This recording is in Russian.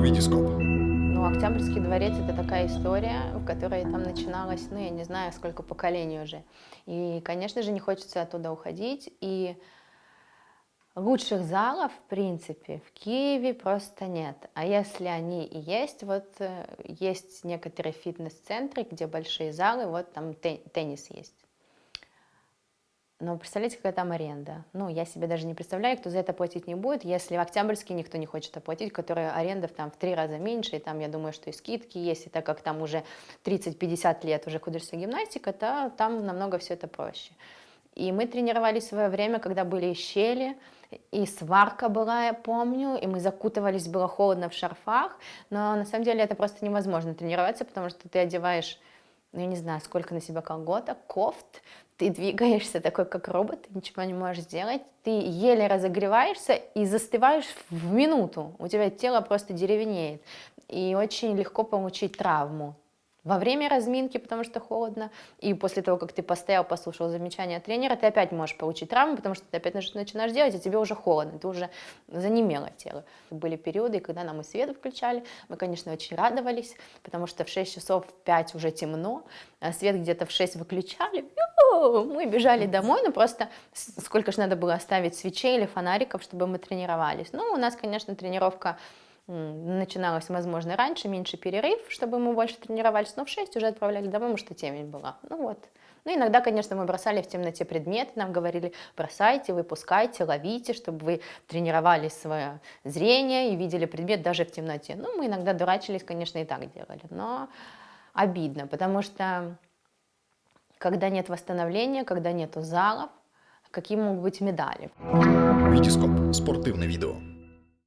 Витископ. Ну, Октябрьский дворец – это такая история, в которой там начиналась, ну, я не знаю, сколько поколений уже. И, конечно же, не хочется оттуда уходить. И лучших залов, в принципе, в Киеве просто нет. А если они и есть, вот э, есть некоторые фитнес-центры, где большие залы, вот там теннис есть. Но представляете, какая там аренда? Ну, я себе даже не представляю, кто за это платить не будет, если в Октябрьске никто не хочет оплатить, которая аренда там в три раза меньше, и там, я думаю, что и скидки есть, и так как там уже 30-50 лет уже художественная гимнастика, то там намного все это проще. И мы тренировались в свое время, когда были щели, и сварка была, я помню, и мы закутывались, было холодно в шарфах, но на самом деле это просто невозможно тренироваться, потому что ты одеваешь ну, я не знаю, сколько на себя колготок, кофт, ты двигаешься такой, как робот, ты ничего не можешь сделать, ты еле разогреваешься и застываешь в минуту, у тебя тело просто деревенеет, и очень легко получить травму во время разминки, потому что холодно, и после того, как ты постоял, послушал замечания тренера, ты опять можешь получить травму, потому что ты опять начинаешь делать, и тебе уже холодно, ты уже занемело тело. Были периоды, когда нам и свет включали, мы, конечно, очень радовались, потому что в 6 часов, в 5 уже темно, а свет где-то в 6 выключали, мы бежали домой, ну просто сколько же надо было оставить свечей или фонариков, чтобы мы тренировались. Ну, у нас, конечно, тренировка начиналось, возможно, раньше, меньше перерыв, чтобы мы больше тренировались, но в 6 уже отправляли домой, потому что темень была. Ну вот. Ну, иногда, конечно, мы бросали в темноте предметы, нам говорили, бросайте, выпускайте, ловите, чтобы вы тренировали свое зрение и видели предмет даже в темноте. Ну, мы иногда дурачились, конечно, и так делали, но обидно, потому что когда нет восстановления, когда нету залов, какие могут быть медали? Витископ. Спортивное видео.